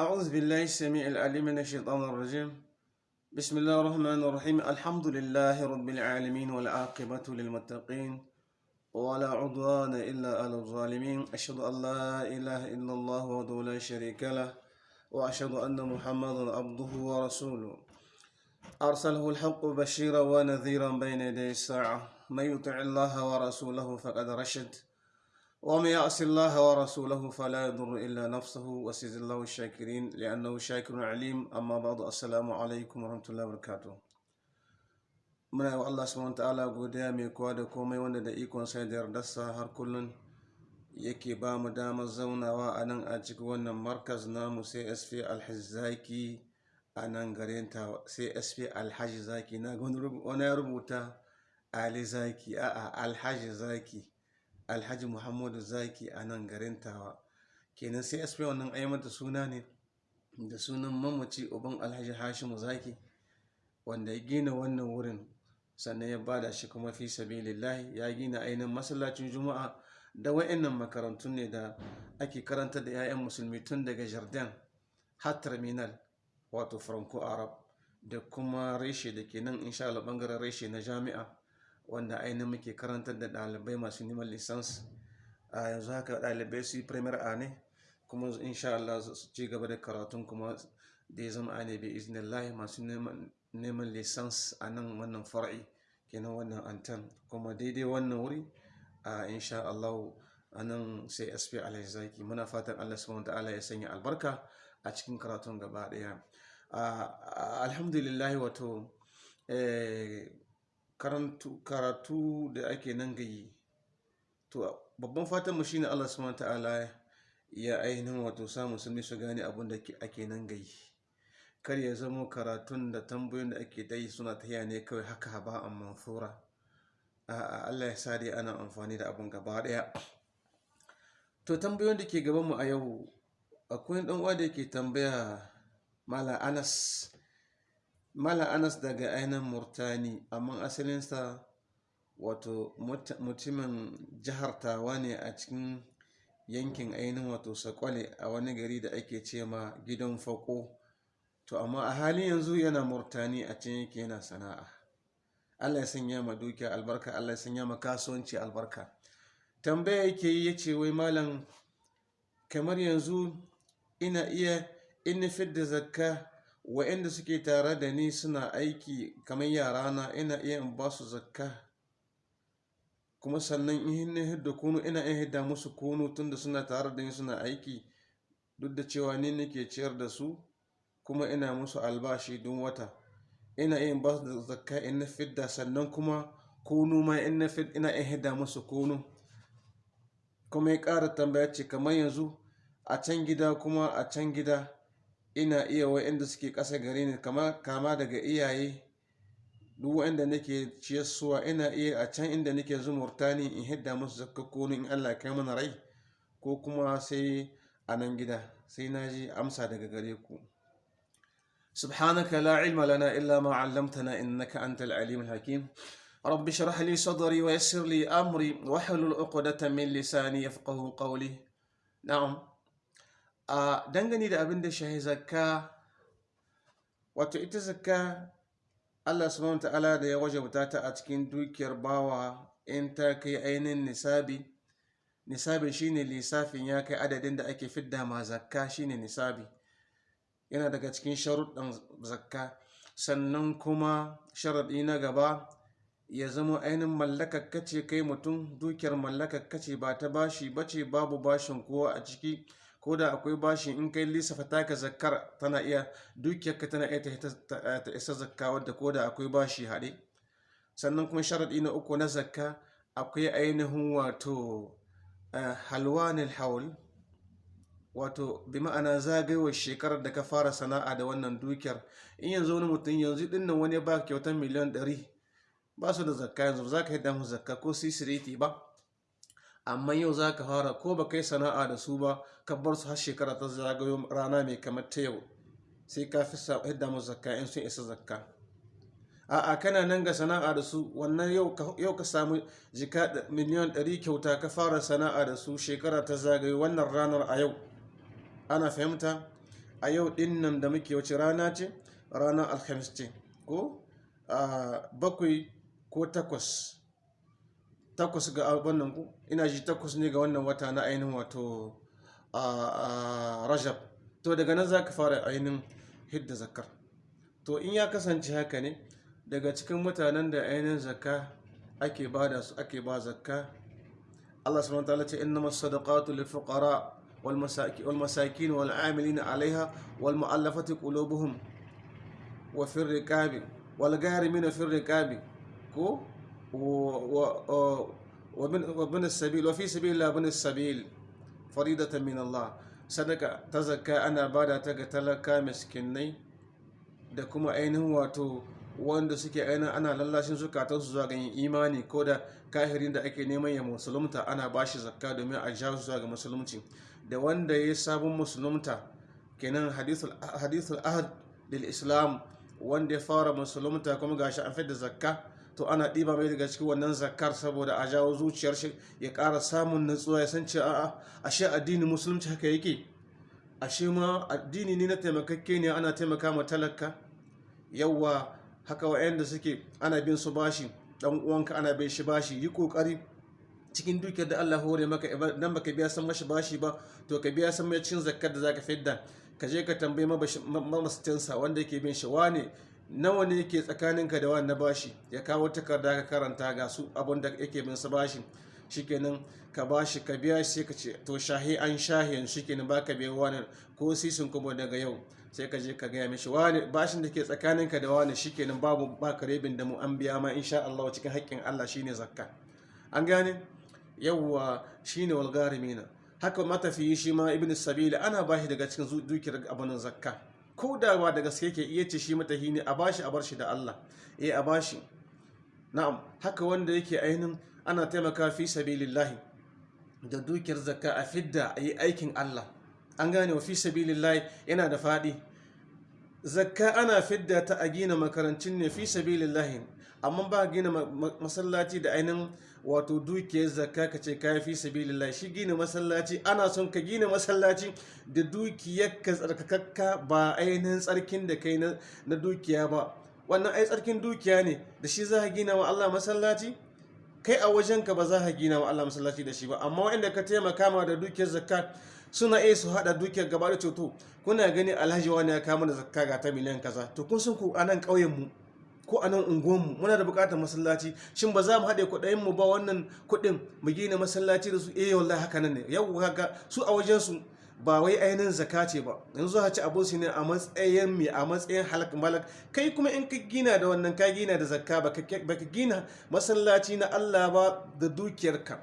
أعوذ بالله السميع العليم من الشيطان الرجيم. بسم الله الرحمن الرحيم. الحمد لله رب العالمين والعاقبة للمتقين ولا عدوان إلا على الظالمين. أشهد أن لا إله إلا الله وحده لا شريك له وأشهد أن محمدا عبده ورسوله. أرسله الحق بشيرا ونذيرا بين يدي الساعة. من يطع الله ورسوله فقد رشد. ومن يعص الله ورسوله فلا يضر إلا نفسه وسيد الله الشاكرين لأنه شاكر عليم أما بعد السلام عليكم ورحمة الله وبركاته muna yi wa Allah subhanahu ta'ala godiya mai kowa da komai wanda da ikon sai da yardarsa har kullun yake ba mu damar zaunawa a nan a cikin wannan markaz namu sai sp alhaji zaki a nan garin ta sai sp alhaji zaki na wani ya rubuta ali zaki a'a alhaji zaki Alhaji muhammadu zaki a nan garin tawa. Kenan sai sp wannan ai mata suna ne da sunan mamaci uban alhaji hashimu zaki wanda ya gina wannan wurin sannan ya ba da shi kuma fi sabilillahi. Ya gina ainihin masallacin juma'a da wa'annan makarantun ne da ake karanta da 'ya'yan musulmi tun daga jardin har terminal wato franco arab da kuma reshe da ke nan insha ɓangaren reshe na jami'a. Wanda ainihin muke karantar da ɗalibai masu neman lisans a yanzu haka ɗalibai su yi premier a ne kuma insha Allah su ci gaba da karatun kuma da ya zama a ne bai iznillahi masu neman lisans a nan wannan fara'i kenan wannan antan kuma daidai wannan wuri a insha Allah a nan sai sp zaki. Muna fatan Allah subhanahu ta'ala ya sanya albarka a cikin karatun gaba ɗaya. Alhamdulillah wato karatu da ake nan gayi. To babban fatan mu shine Allah subhanahu ta'ala ya ainihin wato sa musulmi su gane abin da ake nan gayi. Kar ya zama karatun da tambayoyin da ake dai suna tafiya ne kawai haka ba a manfura a Allah ya sa ana amfani da abin gaba ɗaya to tambayoyin da ke gaban mu a yau akwai dan da yake tambaya mala Anas mala Anas daga ainihin Murtani amma asalinsa wato mutumin jihar Tawa ne a cikin yankin ainihin wato Sakwale a wani gari da ake ce ma gidan fako. To amma a halin yanzu yana murtani a can yake yana sana'a. Allah ya sanya ma dukiya albarka allah ya sanya ma kasuwanci albarka. Tambaya yake yi ya ce wai malam kamar yanzu ina iya in fidda zakka wa'inda suke tare da ni suna aiki kamar yarana ina iya in ba su zakka. Kuma sannan in hidda kunu ina iya hidda musu kunu tunda suna tare da ni suna aiki. Duk da cewa ni nake ciyar da su kuma ina musu albashi duk wata. Ina yin ba da zakka in na fidda sannan kuma kunu ma in na fid ina in hidda musu kunu. Kuma ya ƙara tambaya ce kamar yanzu a can gida kuma a can gida ina iya wa'inda suke ƙasa gare ni kama daga iyaye duk wa'inda nake ciyarsuwa ina iya a can inda nake zumurtani in hidda musu zakka kunu in Allah kai mana rai ko kuma sai a nan gida sai na ji amsa daga gare ku سبحانك لا علم لنا إلا ما علمتنا إنك أنت العليم الحكيم رب اشرح لي صدري ويسر لي أمري واحلل عقدة من لساني يفقه قولي نعم dangane da abin da shahi zakka wato ita zakka Allah subhanahu ta'ala da ya wajabta ta a cikin dukiyar bawa in ta kai ainihin nisabi nisabi shine lissafin ya kai adadin da ake fidda ma zakka shine nisabi. Yana daga cikin sharuɗan zakka. Sannan kuma sharaɗi na gaba ya zama ainihin mallakar kace kai mutum dukiyar mallakar kace ba ta bashi bace babu bashin kowa a ciki. Ko da akwai bashi in kai lissafa taka zakkar tana iya dukiyarka tana iya ta isa zakka wadda ko da akwai bashi haɗe. Sannan kuma sharaɗi na uku na zakka akwai ainihin wato halwanil haul wato bi ma'ana zagayowar shekarar da ka fara sana'a da wannan dukiyar. In yanzu wani mutum yanzu ɗin nan wani ba kyautar miliyan ɗari ba su da zakka yanzu za ka yi damu zakka ko sisiriti ba. Amma yau za ka fara ko ba kai sana'a da su ba ka bar su har shekara ta zagayo rana mai kamar ta yau sai ka fi hidda musu zakka in sun isa zakka. A'a kana nan ga sana'a da su wannan yau ka samu jika miliyan ɗari kyauta ka fara sana'a da su shekara ta zagayo wannan ranar a yau. Ana fahimta? A yau ɗin nan da muke wace rana ce? Ranar alhamis ce ko? A bakwai ko takwas. Takwas ga wannan ku? Ina ji takwas ne ga wannan wata na ainihin wato a rajab. To daga nan za ka fara ainihin hidda zakar to in ya kasance haka ne daga cikin mutanen da ainihin zakka ake ba da su ake ba zakka Allah subhanahu wa ta'ala ce innamas sadaqatu lil fuqara wal masakin wal masakin wal amilina alaiha wal mu'allafati qulubuhum wa fir riqabi wal gharimina fir riqabi. Ko? وابن و... و... السبيل وفي سبيل الله ابن السبيل فريدة من الله. صدق تزكى أنا بعد تقتلك مسكني دكما أين هو تو؟ وأن سكي أنا أنا لله شنسو كاتوس زوجين إيماني. كودا كاهرين دعك نيما يا مسلم تا أنا باش زكاة دمي أجاو زوج مسلم تين ده وأن ده يسابو مسلم تا كنن حديث الحديث الأهد للإسلام. وأن ده فار مسلم تا كم غاشا أنفد زكاة. To ana ɗiba mai daga cikin wannan zakkar saboda a jawo zuciyar shi ya ƙara samun nutsuwa ya san cewa a'a ashe addinin musulunci haka yake? Ashe ma addini ne na taimakakke ne ana taimaka ma talaka? Yawa haka wa'anda suke ana bin su bashi dan uwanka ana bin shi bashi yi ƙoƙari cikin dukiyar da Allah hore maka dan baka biya san mashi bashi ba to ka biya san mai cikin zakkar da zaka fidda. Ka je ka tambayi mamastinsa wanda yake bin shi wane nawa ne yake tsakaninka da wani na bashi? Ya kawo takarda ka karanta ga su abun da yake bin sa bashi. Shikenan ka bashi ka biya shi ka ce to shahi an shahi shikenan baka biya wani ko sisin kuma daga yau. Sai ka je ka gaya mishi wani bashin da ke tsakaninka da wani shikenan babu baka rebin da mu an biya ma insha Allah cikin haƙƙin Allah shine zakka. An gane? Yawwa shine walgarimina haka matafiyi shi ma ibn sabila ana bashi daga cikin dukiyar abanin zakka. Ko da ba da gaske ke iya ce shi matahi ne a bashi a bar shi da Allah. Eh a bashi. Na'am. Haka wanda yake ainihin ana taimaka fi sabilillahi da dukiyar zakka a fidda a yi aikin Allah. An gane wa fi sabilillahi yana da faɗi. Zakka ana fidda ta a gina makarancin ne fi sabilillahi. Amma ba gina masallaci da ainihin wato dukiyar zakka ka ce kayi fi sabilillah shi gina masallaci ana son ka gina masallaci da dukiyar ka tsarkakakka ba ainihin tsarkin da kai na dukiya ba. Wannan ai tsarkin dukiya ne da shi za ka gina wa Allah masallaci? Kai a wajenka ba za ka gina wa Allah masallaci da shi ba. Amma wanda ka taimaka ma da dukiyar zakka suna iya su hada dukiyar gaba da ceto. Kuna gani alhaji wani ya kama da zakka ga ta miliyan kaza. To kun san ku a nan ƙauyen mu ko a nan unguwanmu muna da buƙatar masallaci. Shin ba za mu haɗe kuɗayen mu ba wannan kuɗin mu gina masallaci da su? Eh wallahi haka nan ne. Yau haka su a wajen su ba wai ainihin zaka ce ba. Yanzu ha ci abun su ne a matsayin mai a matsayin halak malak. Kai kuma in ka gina da wannan ka gina da zakka ba ka gina masallaci na Allah ba da dukiyarka.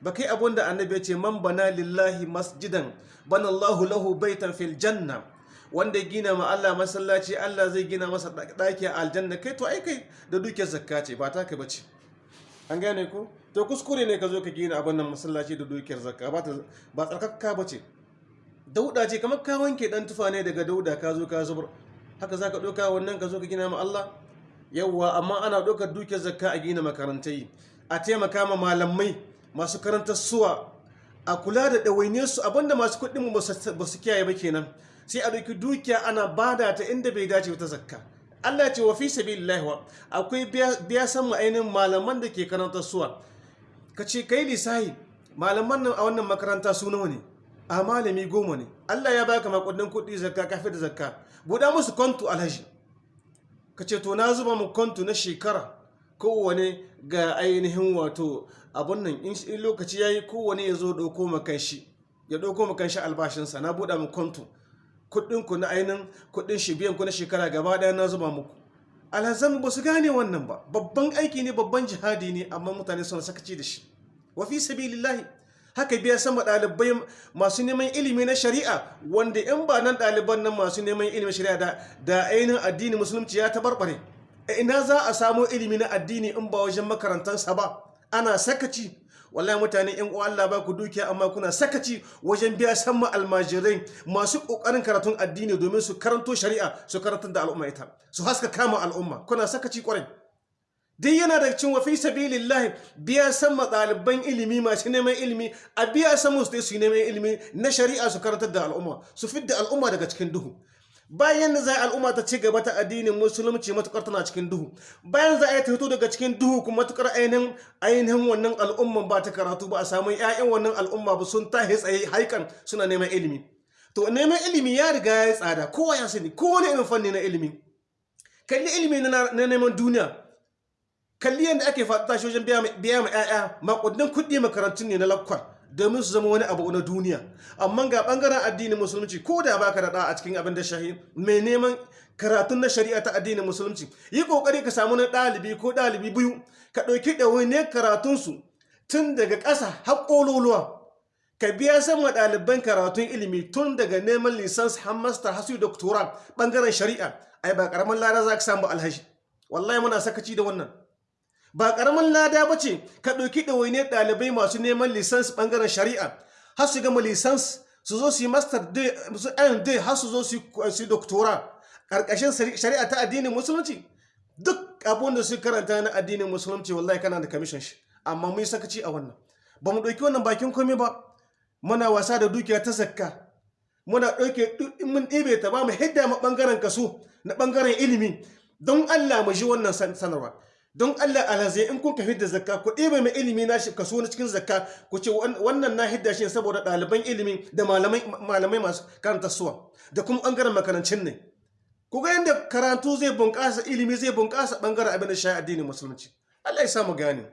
Ba kai abun da annabi ya ce man bana lillahi masjidan bana Allahu lahu baitan fil janna. Wanda gina ma Allah masallaci Allah zai gina masa ɗaki a aljanna. Kai to ai kai da dukiyar zakka ce ba taka bace. An gane ko? To kuskure ne ka zo ka gina abin nan masallaci da dukiyar zakka ba ba tsarkakka bace dauda ce kamar ka wanke dan tufa ne daga dauda ka zo ka zubar. Haka zaka doka wannan ka zo ka gina ma Allah? Yawwa amma ana dokar dukiyar zakka a gina makarantai a taimaka ma malamai masu karantar suwa a kula da ɗawainiyar su abin da masu kuɗin ba su kiyaye ba kenan. Sai a ɗauki dukiya ana ba da ta inda bai dace ta zakka. Allah ce wa fi sabilillah wa akwai biya san ainihin malaman da ke karantar suwa. Ka ce kai lisahi malaman nan a wannan makaranta su nawa ne? A malami goma ne. Allah ya baka makudin kuɗi zakka kafin da zakka. Buɗa musu kontu alhaji. Ka ce to na zuba mu kontu na shekara. Kowane ga ainihin wato abun nan in lokaci ya yi kowane ya zo ɗauko makan shi ya ɗauko makan shi albashinsa. Na buɗa mu kontu kuɗinku na ainihin kuɗin shi biyan ku na shekara gaba ɗaya na zuba muku. Alhazan ba su gane wannan ba. Babban aiki ne babban jihadi ne amma mutane suna sakaci da shi. Wa fi sabilillahi. Haka biya sama ɗalibai masu neman ilimi na shari'a wanda in ba nan ɗaliban nan masu neman ilimin shari'a da da ainihin addini musulunci ya tabarbare ina za a samo ilimi na addini in ba wajen makarantarsa ba? Ana sakaci. Wallahi mutane in uwa Allah ba ku dukiya amma kuna sakaci wajen biya sama almajirai masu ƙoƙarin karatun addini domin su karanto shari'a su karantar da al'umma ita su haska kama al'umma. Kuna sakaci ƙwarai duk yana da cin wafi sabilillah biya san ɗaliban ilimi masu neman ilimi a biya san musu su neman ilimi na shari'a su karantar da al'umma su fidda al'umma daga cikin duhu. Bayan da za al'umma ta ci gaba ta addinin musulunci matuƙar tana cikin duhu. Bayan za a yi ta fito daga cikin duhu kuma matuƙar ainihin wannan al'umman ba ta karatu ba a samu 'ya'yan wannan al'umma ba sun tahi tsaye haikan suna neman ilimi. To neman ilimi ya riga ya tsada kowa ya sani kowane irin fanni na ilimi. Kalli ilimi na neman duniya. Kalli yadda ake fata shi wajen biya ma 'ya'ya makudin kuɗi makarantun ne na lakwal. Domin su zama wani abu na duniya. Amma ga ɓangaren addinin musulunci ko da baka da a cikin abin da shahi mai neman karatun na shari'a ta addinin musulunci yi ƙoƙari ka samu na ɗalibi ko ɗalibi biyu ka ɗauki ɗawainiyar karatunsu tun daga ƙasa har ƙololuwa. Ka biya sama ɗaliban karatun ilimi tun daga neman lisans har master har su doctora ɓangaren shari'a. Ai ba ƙaramin lada za ka samu alhaji. Wallahi muna sakaci da wannan. Ba ƙaramin lada ba ce ka ɗauki ɗawainiyar ɗalibai masu neman lisans ɓangaren shari'a. Har su gama lisans su zo su yi master su d har su zo su yi doktora ƙarƙashin shari'a ta addinin musulunci duk abin da su karanta na addinin musulunci wallahi kana da kamishin shi. Amma mun yi sakaci a wannan. Ba mu ɗauki wannan bakin komai ba. Muna wasa da dukiya ta zakka. Muna ɗauke mun ɗibe ta ba mu hidda ma ɓangaren kaso na ɓangaren ilimi. Don Allah mu ji wannan sanarwa. Don Allah alhazai in kun ka hidda zakka ku ɗebe mai ilimi na shi kaso na cikin zakka ku ce wannan na hidda shi saboda ɗaliban ilimi da malamai masu karanta suwa da kuma ɓangaren makarancin ne. Ku ga yadda karatu zai bunƙasa ilimi zai bunƙasa ɓangaren abin da shi addinin musulunci. Allah ya samu gane.